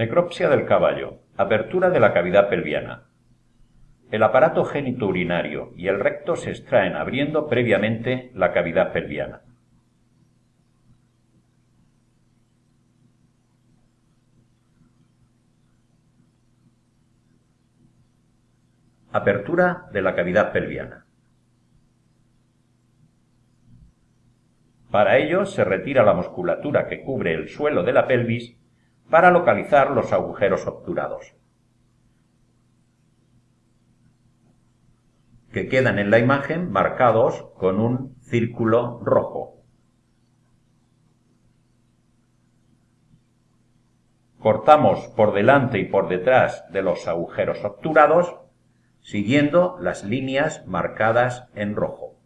Necropsia del caballo. Apertura de la cavidad pelviana. El aparato genitourinario y el recto se extraen abriendo previamente la cavidad pelviana. Apertura de la cavidad pelviana. Para ello se retira la musculatura que cubre el suelo de la pelvis para localizar los agujeros obturados, que quedan en la imagen marcados con un círculo rojo. Cortamos por delante y por detrás de los agujeros obturados, siguiendo las líneas marcadas en rojo.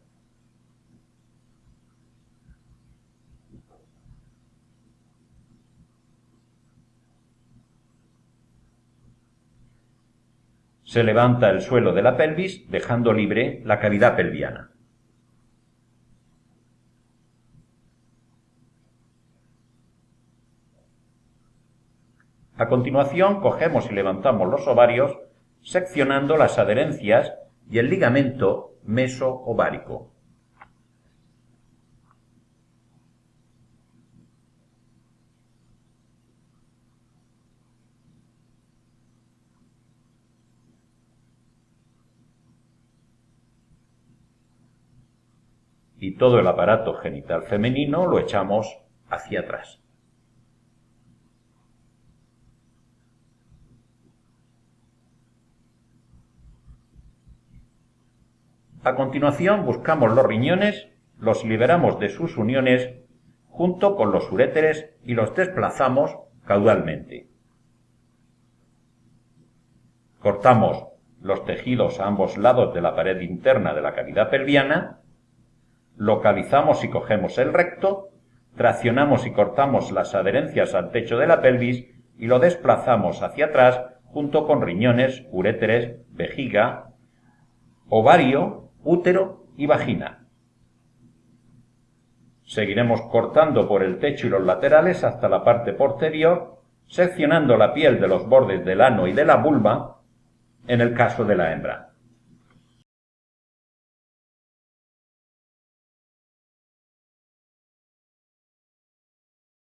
Se levanta el suelo de la pelvis dejando libre la cavidad pelviana. A continuación cogemos y levantamos los ovarios seccionando las adherencias y el ligamento meso-ovárico. Y todo el aparato genital femenino lo echamos hacia atrás. A continuación buscamos los riñones, los liberamos de sus uniones junto con los uréteres y los desplazamos caudalmente. Cortamos los tejidos a ambos lados de la pared interna de la cavidad pelviana localizamos y cogemos el recto, traccionamos y cortamos las adherencias al techo de la pelvis y lo desplazamos hacia atrás junto con riñones, uréteres, vejiga, ovario, útero y vagina. Seguiremos cortando por el techo y los laterales hasta la parte posterior, seccionando la piel de los bordes del ano y de la vulva en el caso de la hembra.